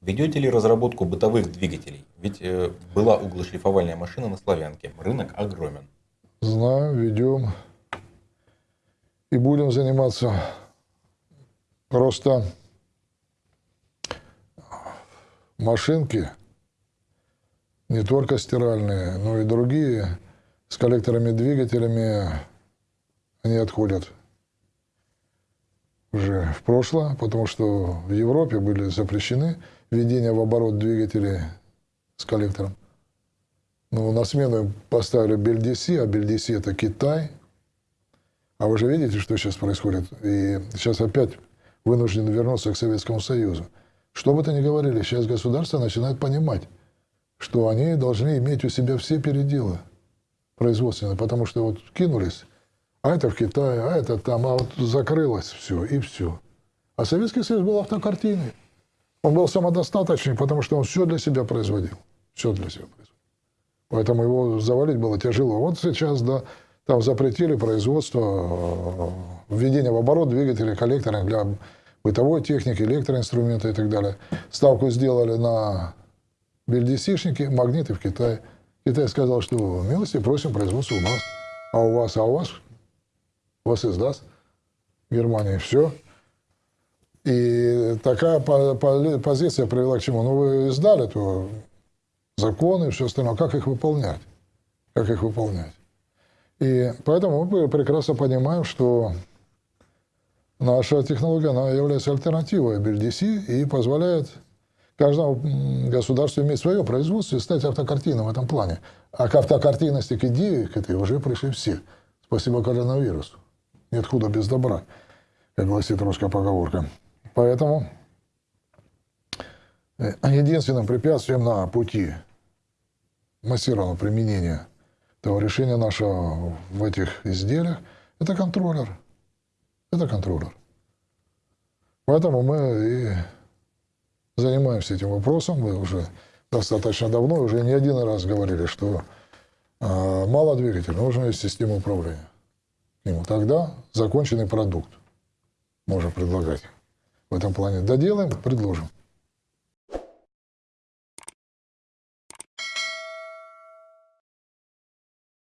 Ведете ли разработку бытовых двигателей? Ведь э, была углошлифовальная машина на Славянке. Рынок огромен. Знаю, ведем. И будем заниматься. Просто машинки, не только стиральные, но и другие, с коллекторами двигателями, они отходят уже в прошлое, потому что в Европе были запрещены введение в оборот двигателей с коллектором. Ну, на смену поставили Бельдиси, а Бельдиси это Китай. А вы же видите, что сейчас происходит. И сейчас опять вынуждены вернуться к Советскому Союзу. Что бы то ни говорили, сейчас государство начинает понимать, что они должны иметь у себя все переделы производственные, потому что вот кинулись, а это в Китае, а это там, а вот закрылось все, и все. А Советский Союз был автокартиной. Он был самодостаточный, потому что он все для себя производил. Все для себя производил. Поэтому его завалить было тяжело. Вот сейчас, да, там запретили производство, э, введение в оборот двигателей, коллекторов для бытовой техники, электроинструмента и так далее. Ставку сделали на бельдесишники, магниты в Китае. Китай сказал, что милости просим производство у нас. А у вас, а у вас, вас издаст Германия. Все. И такая позиция привела к чему? Ну, вы издали, то законы и все остальное. Как их выполнять? Как их выполнять? И поэтому мы прекрасно понимаем, что наша технология она является альтернативой BLDC и позволяет каждому государству иметь свое производство и стать автокартином в этом плане. А к автокартинности, к идее, к этой уже пришли все. Спасибо коронавирусу. Нет худа без добра, как гласит русская поговорка. Поэтому э, единственным препятствием на пути массированного применения того решения нашего в этих изделиях – это контроллер. Это контроллер. Поэтому мы и занимаемся этим вопросом. Мы уже достаточно давно, уже не один раз говорили, что э, мало двигателя, нужна есть система управления. Ему тогда законченный продукт можно предлагать в этом плане. Доделаем, предложим.